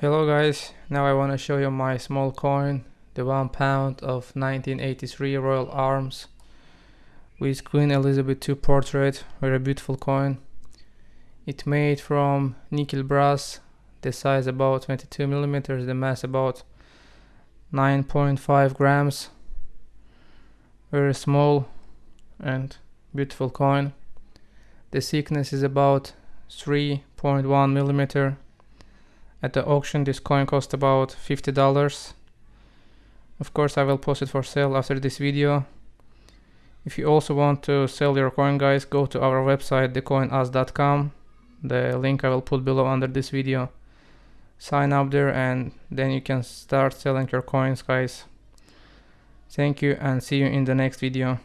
Hello guys, now I want to show you my small coin, the one pound of 1983 Royal Arms with Queen Elizabeth II portrait, very beautiful coin. It made from nickel brass, the size about 22 millimeters, the mass about 9.5 grams. Very small and beautiful coin. The thickness is about 3.1 millimeter at the auction this coin cost about $50. Of course I will post it for sale after this video. If you also want to sell your coin guys go to our website thecoinus.com. The link I will put below under this video. Sign up there and then you can start selling your coins guys. Thank you and see you in the next video.